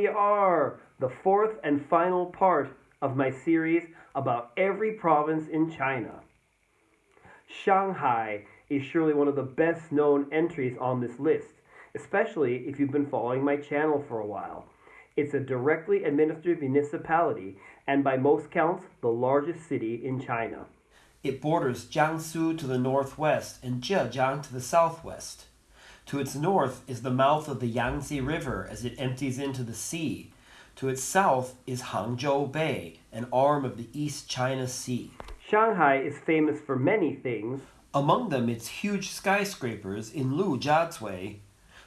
we are, the fourth and final part of my series about every province in China. Shanghai is surely one of the best known entries on this list, especially if you've been following my channel for a while. It's a directly administered municipality and by most counts the largest city in China. It borders Jiangsu to the northwest and Zhejiang to the southwest. To its north is the mouth of the Yangtze River as it empties into the sea. To its south is Hangzhou Bay, an arm of the East China Sea. Shanghai is famous for many things. Among them its huge skyscrapers in Lujiazui,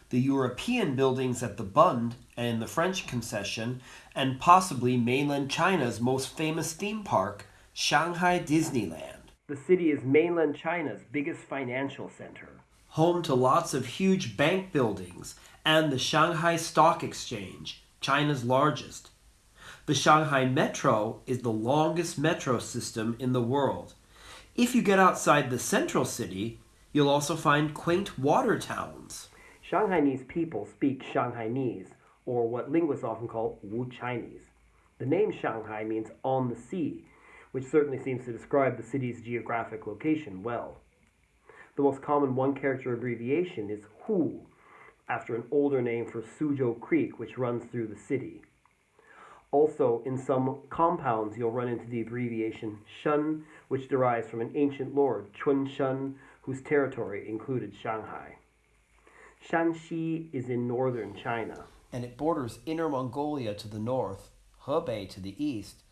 the European buildings at the Bund and the French concession, and possibly mainland China's most famous theme park, Shanghai Disneyland. The city is mainland China's biggest financial center. Home to lots of huge bank buildings and the Shanghai Stock Exchange, China's largest. The Shanghai Metro is the longest metro system in the world. If you get outside the central city, you'll also find quaint water towns. Shanghainese people speak Shanghainese, or what linguists often call Wu Chinese. The name Shanghai means on the sea, which certainly seems to describe the city's geographic location well. The most common one character abbreviation is Hu, after an older name for Suzhou Creek, which runs through the city. Also, in some compounds, you'll run into the abbreviation Shen, which derives from an ancient lord, Chun Shen, whose territory included Shanghai. Shanxi is in northern China. And it borders Inner Mongolia to the north, Hebei to the east,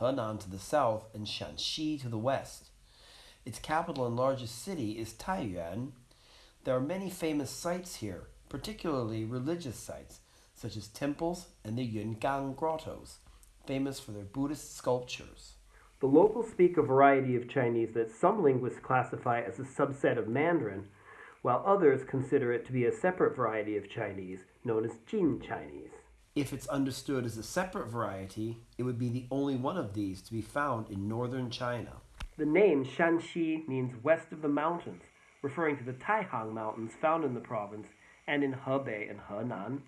Henan to the south, and Shaanxi to the west. Its capital and largest city is Taiyuan. There are many famous sites here, particularly religious sites, such as temples and the Yungang grottos, famous for their Buddhist sculptures. The locals speak a variety of Chinese that some linguists classify as a subset of Mandarin, while others consider it to be a separate variety of Chinese known as Jin Chinese. If it's understood as a separate variety, it would be the only one of these to be found in northern China. The name Shanxi means west of the mountains, referring to the Taihang Mountains found in the province and in Hebei and Henan.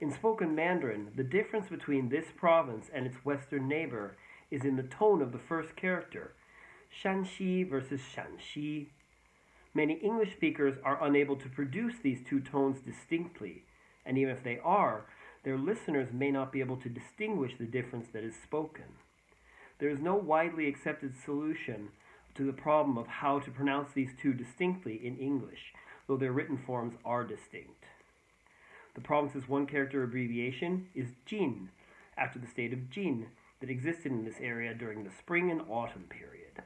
In spoken Mandarin, the difference between this province and its western neighbor is in the tone of the first character, Shanxi versus Shaanxi. Many English speakers are unable to produce these two tones distinctly, and even if they are, their listeners may not be able to distinguish the difference that is spoken. There is no widely accepted solution to the problem of how to pronounce these two distinctly in English, though their written forms are distinct. The province's one character abbreviation is Jin, after the state of Jin that existed in this area during the spring and autumn period.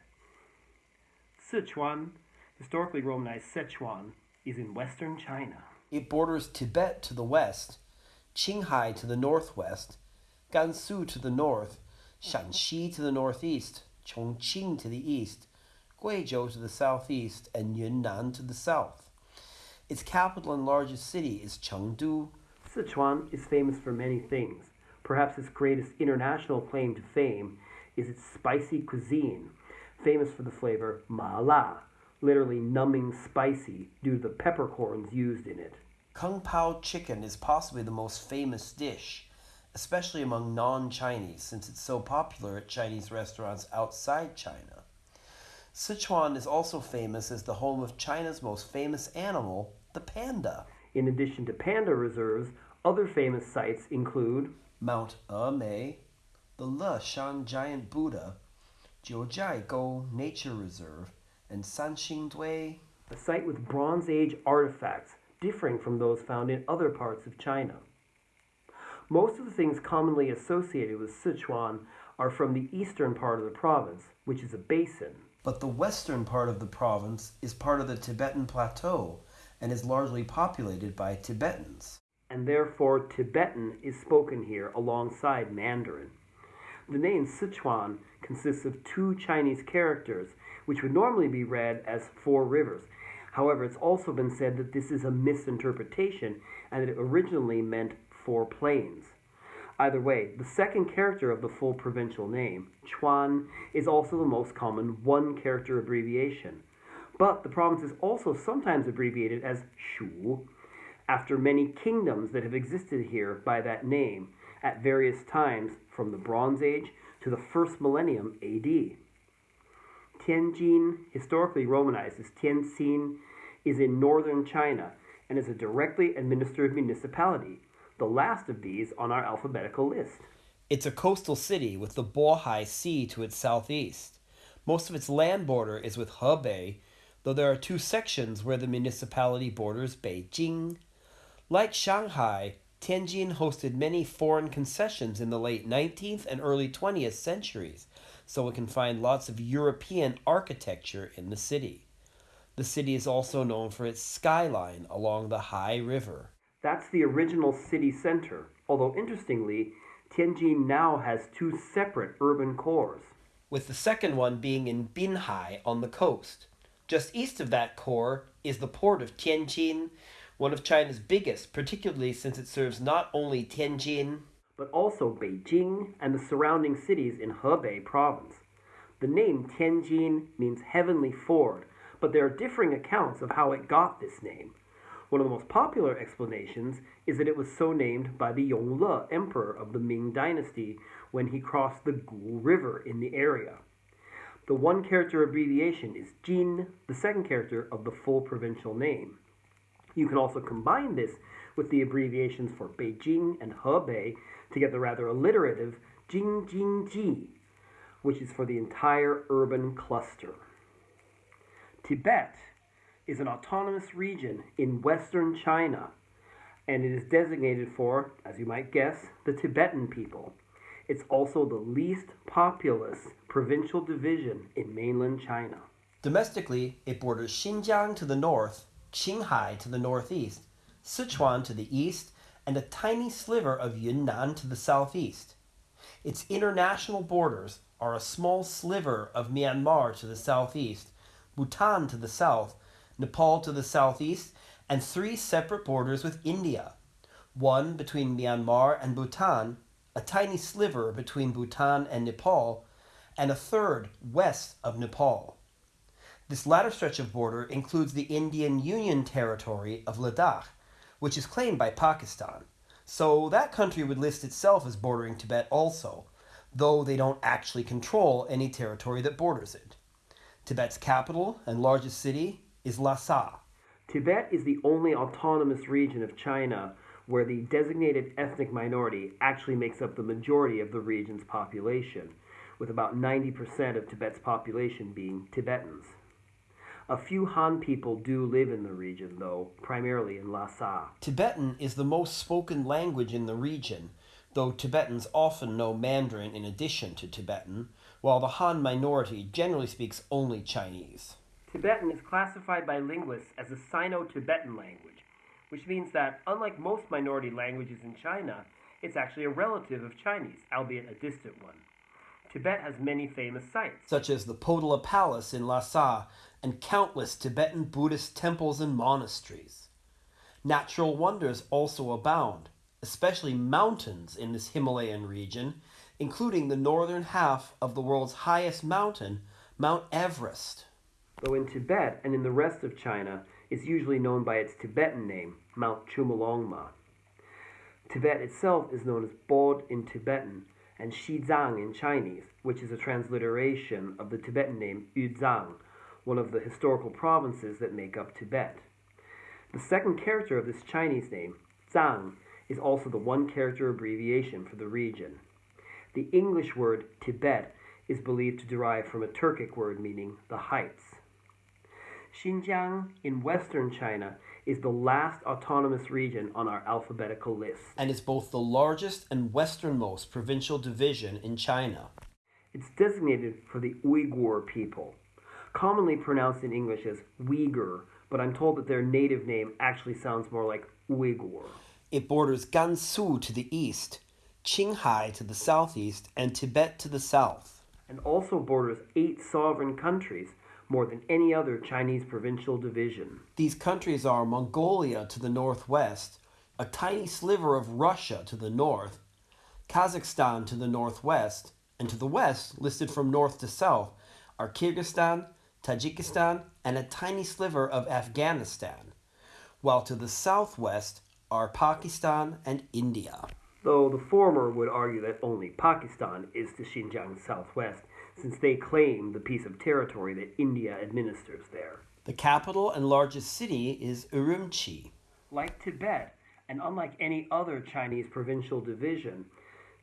Sichuan, historically romanized Sichuan, is in western China. It borders Tibet to the west, Qinghai to the northwest, Gansu to the north, Shaanxi to the northeast, Chongqing to the east, Guizhou to the southeast, and Yunnan to the south. Its capital and largest city is Chengdu. Sichuan is famous for many things. Perhaps its greatest international claim to fame is its spicy cuisine, famous for the flavor ma la, literally numbing spicy due to the peppercorns used in it. Kung Pao chicken is possibly the most famous dish especially among non Chinese, since it's so popular at Chinese restaurants outside China. Sichuan is also famous as the home of China's most famous animal, the panda. In addition to panda reserves, other famous sites include Mount Emei, the Leshan Giant Buddha, Jiuzhaigou Nature Reserve, and Sanxingdui, a site with Bronze Age artifacts differing from those found in other parts of China. Most of the things commonly associated with Sichuan are from the eastern part of the province, which is a basin. But the western part of the province is part of the Tibetan Plateau and is largely populated by Tibetans. And therefore, Tibetan is spoken here alongside Mandarin. The name Sichuan consists of two Chinese characters, which would normally be read as four rivers. However, it's also been said that this is a misinterpretation and that it originally meant four plains. Either way, the second character of the full provincial name, Chuan, is also the most common one character abbreviation. But the province is also sometimes abbreviated as Shu, after many kingdoms that have existed here by that name at various times from the Bronze Age to the first millennium AD. Tianjin, historically romanized as Tientsin, is in northern China and is a directly administered municipality, the last of these on our alphabetical list. It's a coastal city with the Bohai Sea to its southeast. Most of its land border is with Hebei, though there are two sections where the municipality borders Beijing. Like Shanghai, Tianjin hosted many foreign concessions in the late 19th and early 20th centuries, so it can find lots of European architecture in the city. The city is also known for its skyline along the Hai River. That's the original city center, although interestingly, Tianjin now has two separate urban cores. With the second one being in Binhai on the coast. Just east of that core is the port of Tianjin, one of China's biggest, particularly since it serves not only Tianjin, but also Beijing and the surrounding cities in Hebei province. The name Tianjin means heavenly ford, but there are differing accounts of how it got this name. One of the most popular explanations is that it was so named by the Yongle emperor of the Ming dynasty when he crossed the Gu River in the area. The one character abbreviation is Jin, the second character of the full provincial name. You can also combine this with the abbreviations for Beijing and Hebei to get the rather alliterative Jingjinji, which is for the entire urban cluster. Tibet is an autonomous region in western China, and it is designated for, as you might guess, the Tibetan people. It's also the least populous provincial division in mainland China. Domestically, it borders Xinjiang to the north, Qinghai to the northeast, Sichuan to the east, and a tiny sliver of Yunnan to the southeast. Its international borders are a small sliver of Myanmar to the southeast, Bhutan to the south, Nepal to the southeast, and three separate borders with India one between Myanmar and Bhutan, a tiny sliver between Bhutan and Nepal, and a third west of Nepal. This latter stretch of border includes the Indian Union Territory of Ladakh, which is claimed by Pakistan. So that country would list itself as bordering Tibet also, though they don't actually control any territory that borders it. Tibet's capital and largest city is Lhasa. Tibet is the only autonomous region of China where the designated ethnic minority actually makes up the majority of the region's population, with about 90% of Tibet's population being Tibetans. A few Han people do live in the region, though, primarily in Lhasa. Tibetan is the most spoken language in the region, though Tibetans often know Mandarin in addition to Tibetan, while the Han minority generally speaks only Chinese. Tibetan is classified by linguists as a Sino Tibetan language, which means that, unlike most minority languages in China, it's actually a relative of Chinese, albeit a distant one. Tibet has many famous sites, such as the Potala Palace in Lhasa and countless Tibetan Buddhist temples and monasteries. Natural wonders also abound, especially mountains in this Himalayan region, including the northern half of the world's highest mountain, Mount Everest though in Tibet and in the rest of China it's usually known by its Tibetan name, Mount Chomolungma. Tibet itself is known as Bod in Tibetan and Xizang in Chinese, which is a transliteration of the Tibetan name Ü-Tsang, one of the historical provinces that make up Tibet. The second character of this Chinese name, Zang, is also the one character abbreviation for the region. The English word Tibet is believed to derive from a Turkic word meaning the heights. Xinjiang in western China is the last autonomous region on our alphabetical list. And is both the largest and westernmost provincial division in China. It's designated for the Uyghur people, commonly pronounced in English as Uyghur, but I'm told that their native name actually sounds more like Uyghur. It borders Gansu to the east, Qinghai to the southeast, and Tibet to the south. And also borders eight sovereign countries more than any other Chinese provincial division. These countries are Mongolia to the northwest, a tiny sliver of Russia to the north, Kazakhstan to the northwest, and to the west, listed from north to south, are Kyrgyzstan, Tajikistan, and a tiny sliver of Afghanistan. while to the southwest are Pakistan and India. Though the former would argue that only Pakistan is to Xinjiang's southwest, since they claim the piece of territory that India administers there. The capital and largest city is Urumqi. Like Tibet, and unlike any other Chinese provincial division,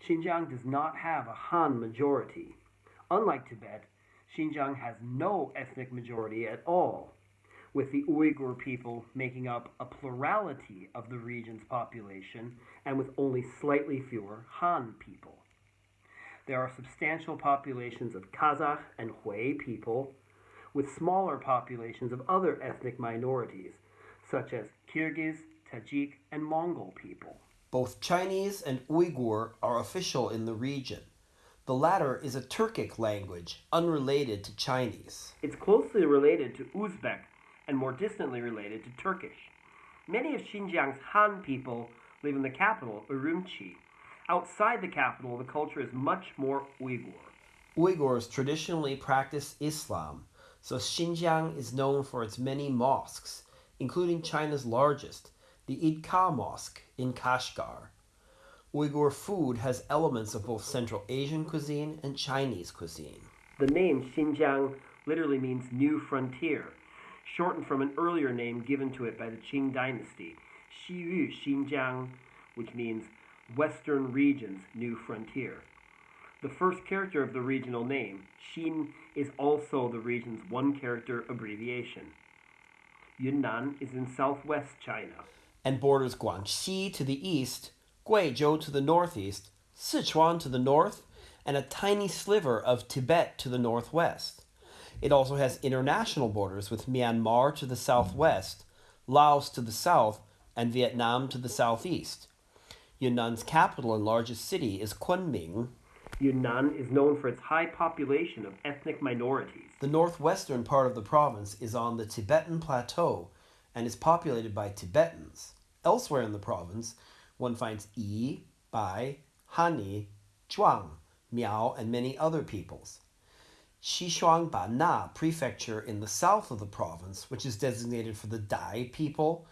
Xinjiang does not have a Han majority. Unlike Tibet, Xinjiang has no ethnic majority at all, with the Uyghur people making up a plurality of the region's population and with only slightly fewer Han people. There are substantial populations of Kazakh and Hui people, with smaller populations of other ethnic minorities, such as Kyrgyz, Tajik, and Mongol people. Both Chinese and Uyghur are official in the region. The latter is a Turkic language, unrelated to Chinese. It's closely related to Uzbek and more distantly related to Turkish. Many of Xinjiang's Han people live in the capital, Urumqi. Outside the capital, the culture is much more Uyghur. Uyghurs traditionally practice Islam, so Xinjiang is known for its many mosques, including China's largest, the Id Kah Mosque in Kashgar. Uyghur food has elements of both Central Asian cuisine and Chinese cuisine. The name Xinjiang literally means new frontier, shortened from an earlier name given to it by the Qing dynasty, Xiyu Xinjiang, which means Western Region's New Frontier. The first character of the regional name, Xin, is also the region's one character abbreviation. Yunnan is in southwest China. and borders Guangxi to the east, Guizhou to the northeast, Sichuan to the north, and a tiny sliver of Tibet to the northwest. It also has international borders with Myanmar to the southwest, Laos to the south, and Vietnam to the southeast. Yunnan's capital and largest city is Kunming. Yunnan is known for its high population of ethnic minorities. The northwestern part of the province is on the Tibetan Plateau and is populated by Tibetans. Elsewhere in the province, one finds Yi, Bai, Hani, Zhuang, Miao, and many other peoples. Xishuangbanna prefecture in the south of the province, which is designated for the Dai people,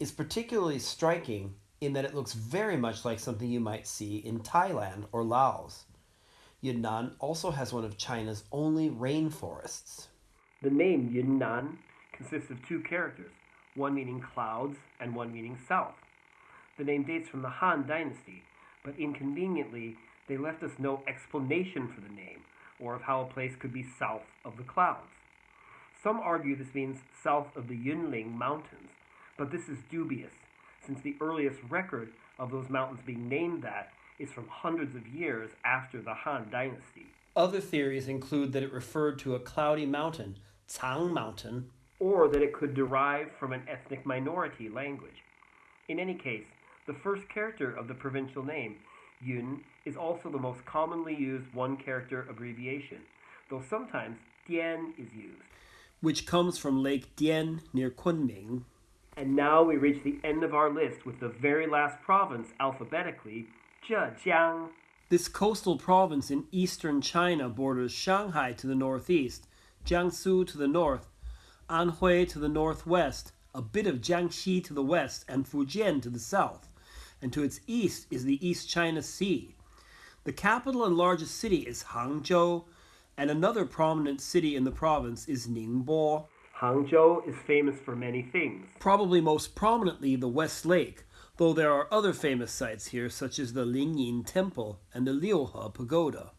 is particularly striking in that it looks very much like something you might see in Thailand or Laos. Yunnan also has one of China's only rainforests. The name Yunnan consists of two characters, one meaning clouds and one meaning south. The name dates from the Han Dynasty, but inconveniently, they left us no explanation for the name or of how a place could be south of the clouds. Some argue this means south of the Yunling Mountains, but this is dubious, since the earliest record of those mountains being named that is from hundreds of years after the Han Dynasty. Other theories include that it referred to a cloudy mountain, Cang Mountain, or that it could derive from an ethnic minority language. In any case, the first character of the provincial name, Yun, is also the most commonly used one character abbreviation, though sometimes Dian is used. which comes from Lake Dian near Kunming. And now we reach the end of our list with the very last province alphabetically, Zhejiang. This coastal province in eastern China borders Shanghai to the northeast, Jiangsu to the north, Anhui to the northwest, a bit of Jiangxi to the west, and Fujian to the south. And to its east is the East China Sea. The capital and largest city is Hangzhou, and another prominent city in the province is Ningbo. Hangzhou is famous for many things. Probably most prominently the West Lake, though there are other famous sites here, such as the Lingyin Temple and the Liuhe Pagoda.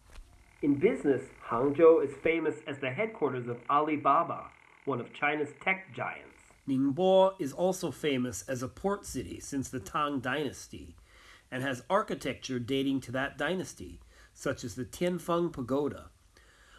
In business, Hangzhou is famous as the headquarters of Alibaba, one of China's tech giants. Ningbo is also famous as a port city since the Tang Dynasty and has architecture dating to that dynasty, such as the Tianfeng Pagoda.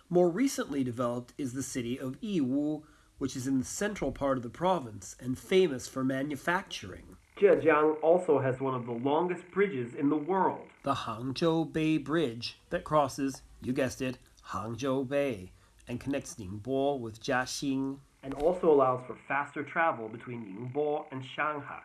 More recently developed is the city of Yiwu, which is in the central part of the province and famous for manufacturing. Zhejiang also has one of the longest bridges in the world. The Hangzhou Bay Bridge that crosses, you guessed it, Hangzhou Bay and connects Ningbo with Jiaxing. and also allows for faster travel between Ningbo and Shanghai.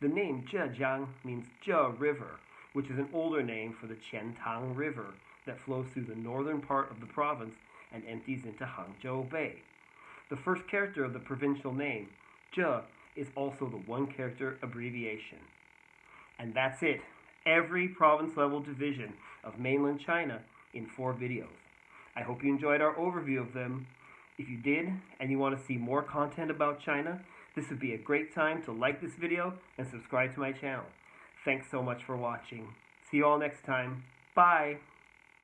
The name Zhejiang means Zhe River, which is an older name for the Qiantang River that flows through the northern part of the province and empties into Hangzhou Bay. The first character of the provincial name, Zhe, is also the one character abbreviation. And that's it. Every province level division of mainland China in four videos. I hope you enjoyed our overview of them. If you did and you want to see more content about China, this would be a great time to like this video and subscribe to my channel. Thanks so much for watching. See you all next time. Bye.